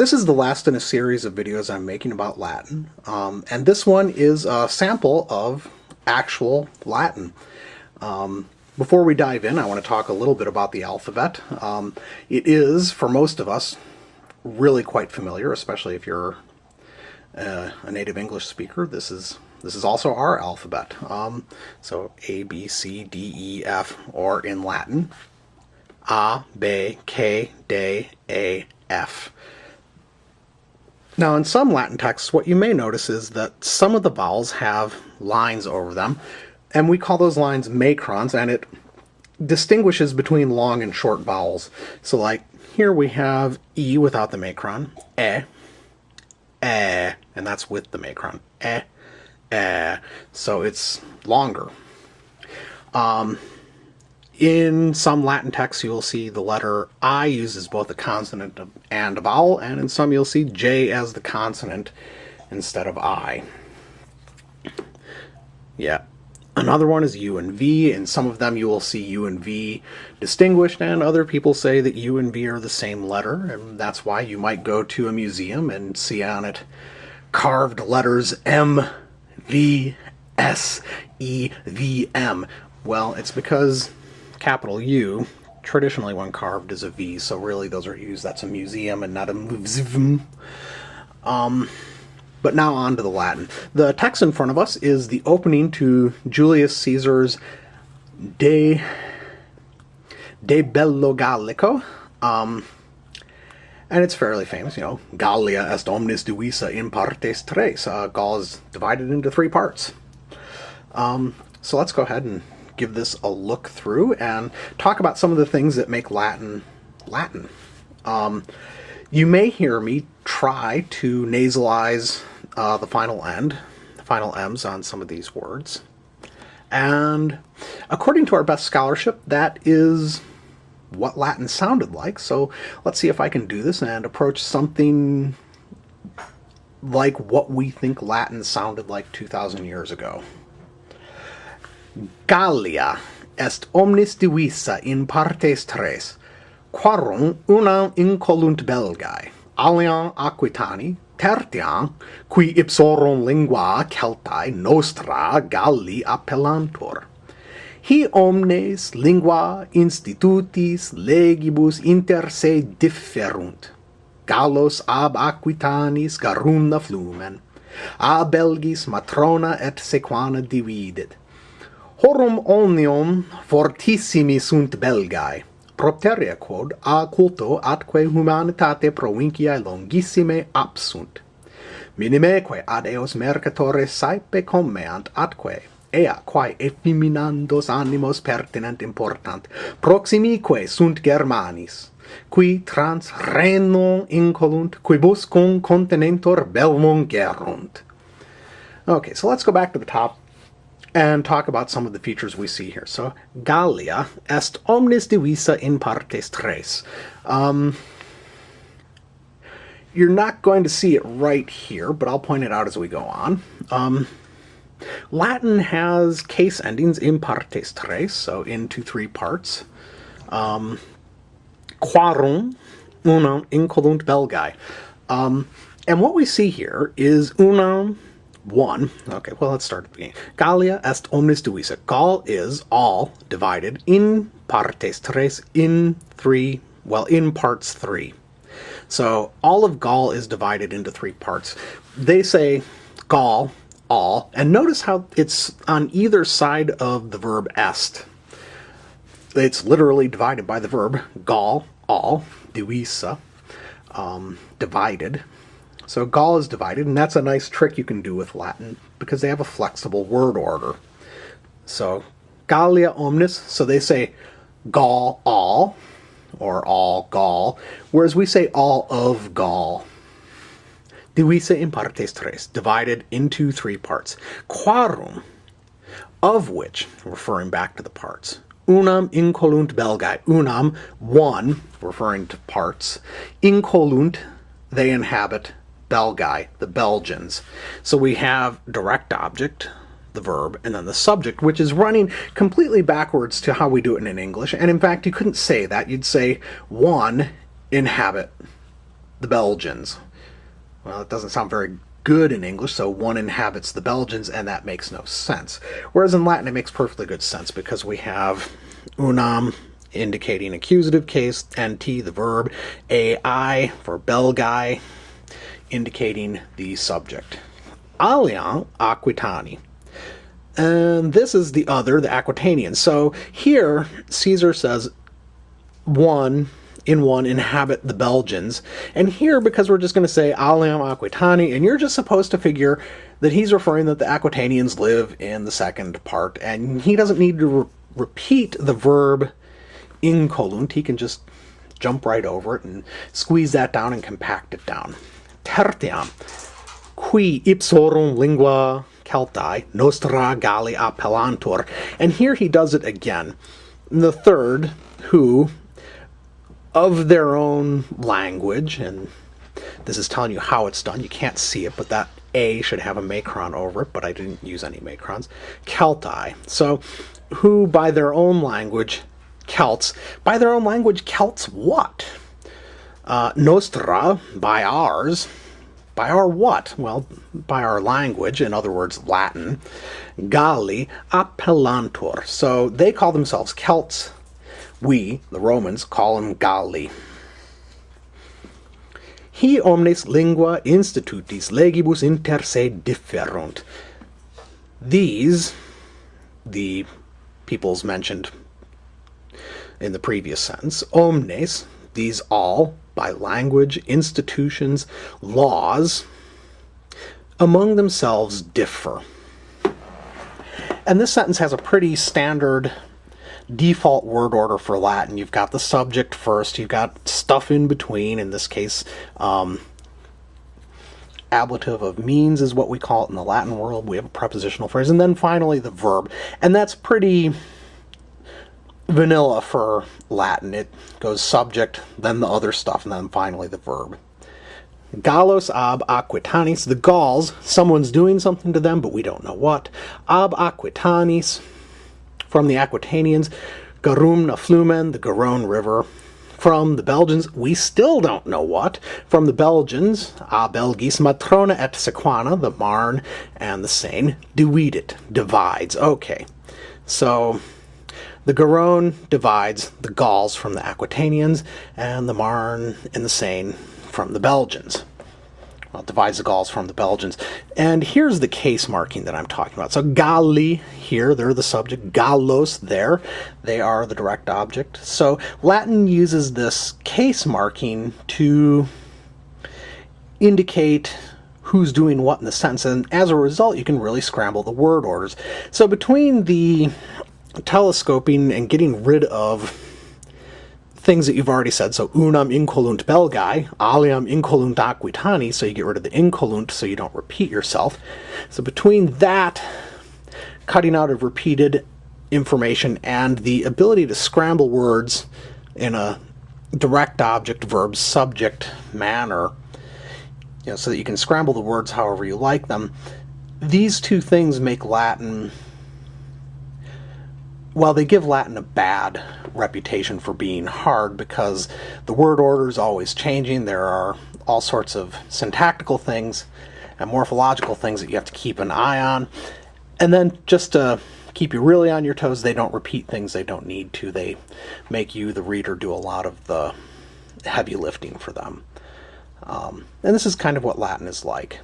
This is the last in a series of videos I'm making about Latin, um, and this one is a sample of actual Latin. Um, before we dive in, I want to talk a little bit about the alphabet. Um, it is, for most of us, really quite familiar, especially if you're uh, a native English speaker. This is this is also our alphabet. Um, so A, B, C, D, E, F, or in Latin, A, B, K, D, A, F. Now in some Latin texts, what you may notice is that some of the vowels have lines over them, and we call those lines macrons, and it distinguishes between long and short vowels. So like here we have E without the macron, E, E, and that's with the macron, E, E. So it's longer. Um, in some Latin texts, you'll see the letter I uses both a consonant and a vowel, and in some you'll see J as the consonant instead of I. Yeah. Another one is U and V. In some of them you will see U and V distinguished, and other people say that U and V are the same letter, and that's why you might go to a museum and see on it carved letters M, V, S, E, V, M. Well, it's because capital U, traditionally when carved is a V, so really those are used, that's a museum and not a museum. Um, but now on to the Latin. The text in front of us is the opening to Julius Caesar's De, De Bello Gallico. Um, and it's fairly famous, you know, Gallia est omnis divisa in partes tres. Uh, Gaul is divided into three parts. Um, so let's go ahead and give this a look through and talk about some of the things that make Latin Latin. Um, you may hear me try to nasalize uh, the final end, the final M's on some of these words. And according to our best scholarship, that is what Latin sounded like. So let's see if I can do this and approach something like what we think Latin sounded like 2,000 years ago. Gallia est omnis divisa in partes tres, quarum unam incolunt Belgae, aliam Aquitani, tertiam, qui ipsorum lingua Celtae nostra Galli appellantur. Hi omnes lingua institutis legibus inter se differunt. Gallos ab Aquitanis Garunda flumen, a Belgis matrona et sequana dividet, horum omnium fortissimi sunt belgae. Propteria quod a culto atque humanitate provinciae longissime absunt. Minimeque ad eos mercatores saepe commeant atque ea quae effeminandos animos pertinent important proximique sunt germanis qui trans reno incolunt quibus cum continentor belmum gerunt okay so let's go back to the top. and talk about some of the features we see here. So, Gallia est omnis divisa in partes tres. Um, you're not going to see it right here, but I'll point it out as we go on. Um, Latin has case endings in partes tres, so into three parts. Um, quarum, unum, incolunt belgae. Um, and what we see here is unum, 1. Okay, well, let's start at the beginning. Gallia est omnis divisa. Gaul is all divided in partes tres, in three, well, in parts three. So all of Gaul is divided into three parts. They say Gaul, all, and notice how it's on either side of the verb est. It's literally divided by the verb Gaul, all, divisa, um, divided. So Gaul is divided, and that's a nice trick you can do with Latin because they have a flexible word order. So Gallia omnis, so they say Gaul all, or all Gaul, whereas we say all of Gaul. Divisa in partes tres, divided into three parts. Quarum, of which, referring back to the parts, unam incolunt belgae, unam, one, referring to parts, incolunt, they inhabit Belgae, the Belgians. So we have direct object, the verb, and then the subject, which is running completely backwards to how we do it in English. And in fact, you couldn't say that. You'd say one inhabit the Belgians. Well, it doesn't sound very good in English, so one inhabits the Belgians, and that makes no sense. Whereas in Latin, it makes perfectly good sense because we have unam indicating accusative case, nt, the verb, ai for belgai, indicating the subject. Aliam Aquitani. And this is the other, the Aquitanians. So here, Caesar says one in one inhabit the Belgians. And here, because we're just going to say Aliam Aquitani, and you're just supposed to figure that he's referring that the Aquitanians live in the second part, and he doesn't need to re repeat the verb incolunt. He can just jump right over it and squeeze that down and compact it down. Tertiam, qui ipsorum lingua Celtae nostra Galli appellantur. And here he does it again. The third, who of their own language, and this is telling you how it's done. You can't see it, but that A should have a macron over it, but I didn't use any macrons. Celtae. So, who by their own language, Celts, by their own language, Celts what? Uh, nostra, by ours, by our what? Well, by our language, in other words, Latin. Galli appellantur. So they call themselves Celts we, the Romans, call them Galli. He omnes lingua institutis legibus inter se differunt. These, the peoples mentioned in the previous sentence, omnes, these all, by language, institutions, laws, among themselves differ. And this sentence has a pretty standard default word order for Latin. You've got the subject first, you've got stuff in between, in this case, um, ablative of means is what we call it in the Latin world. We have a prepositional phrase, and then finally the verb. And that's pretty vanilla for Latin. It goes subject, then the other stuff, and then finally the verb. Gallos ab aquitanis, the Gauls, someone's doing something to them, but we don't know what. Ab aquitanis, from the Aquitanians, Garumna Flumen, the Garonne River. From the Belgians, we still don't know what. From the Belgians, a Belgis Matrona et Sequana, the Marne and the Seine, it divides. Okay, so the Garonne divides the Gauls from the Aquitanians, and the Marne and the Seine from the Belgians well, divides the Gauls from the Belgians. And here's the case marking that I'm talking about. So Galli here, they're the subject. Gallos there, they are the direct object. So Latin uses this case marking to indicate who's doing what in the sentence, and as a result, you can really scramble the word orders. So between the telescoping and getting rid of things that you've already said. So unam incolunt belgae, aliam incolunt aquitani, so you get rid of the incolunt so you don't repeat yourself. So between that, cutting out of repeated information, and the ability to scramble words in a direct object verb subject manner, you know, so that you can scramble the words however you like them, these two things make Latin well, they give Latin a bad reputation for being hard because the word order is always changing. There are all sorts of syntactical things and morphological things that you have to keep an eye on. And then just to keep you really on your toes, they don't repeat things they don't need to. They make you, the reader, do a lot of the heavy lifting for them. Um, and this is kind of what Latin is like.